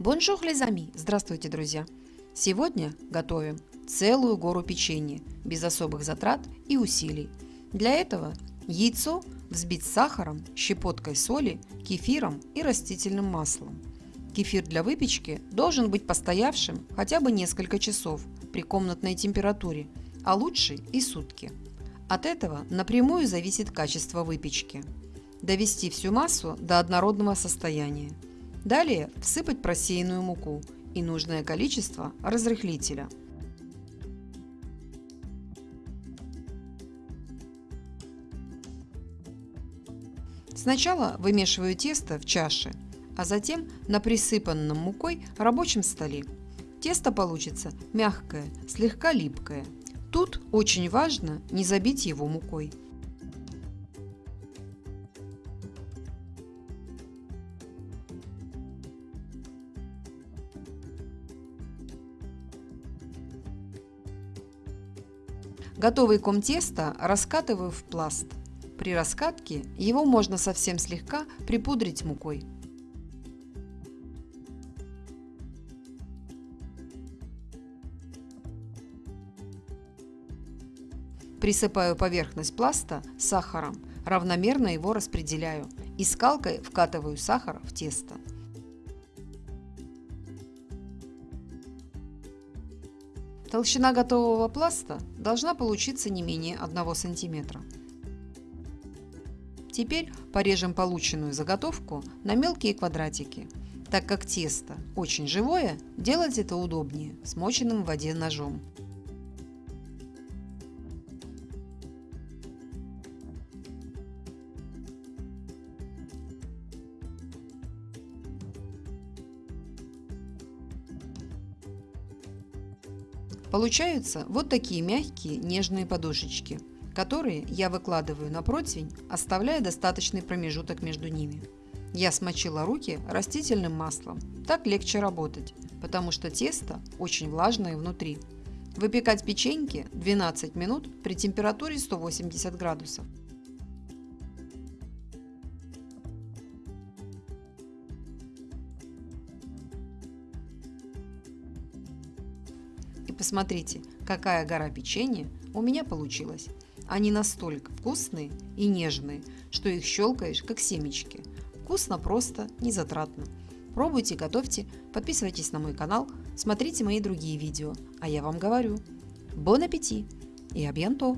Bonjour, les amis! Здравствуйте, друзья! Сегодня готовим целую гору печенья без особых затрат и усилий. Для этого яйцо взбить с сахаром, щепоткой соли, кефиром и растительным маслом. Кефир для выпечки должен быть постоявшим хотя бы несколько часов при комнатной температуре, а лучше и сутки. От этого напрямую зависит качество выпечки. Довести всю массу до однородного состояния – Далее всыпать просеянную муку и нужное количество разрыхлителя. Сначала вымешиваю тесто в чаше, а затем на присыпанном мукой рабочем столе. Тесто получится мягкое, слегка липкое. Тут очень важно не забить его мукой. Готовый ком теста раскатываю в пласт. При раскатке его можно совсем слегка припудрить мукой. Присыпаю поверхность пласта сахаром, равномерно его распределяю и скалкой вкатываю сахар в тесто. Толщина готового пласта должна получиться не менее 1 см. Теперь порежем полученную заготовку на мелкие квадратики. Так как тесто очень живое, делать это удобнее смоченным в воде ножом. Получаются вот такие мягкие нежные подушечки, которые я выкладываю на противень, оставляя достаточный промежуток между ними. Я смочила руки растительным маслом. Так легче работать, потому что тесто очень влажное внутри. Выпекать печеньки 12 минут при температуре 180 градусов. Посмотрите, какая гора печенья у меня получилась. Они настолько вкусные и нежные, что их щелкаешь, как семечки. Вкусно, просто, незатратно. Пробуйте, готовьте, подписывайтесь на мой канал, смотрите мои другие видео. А я вам говорю, бон аппетит и абьянто!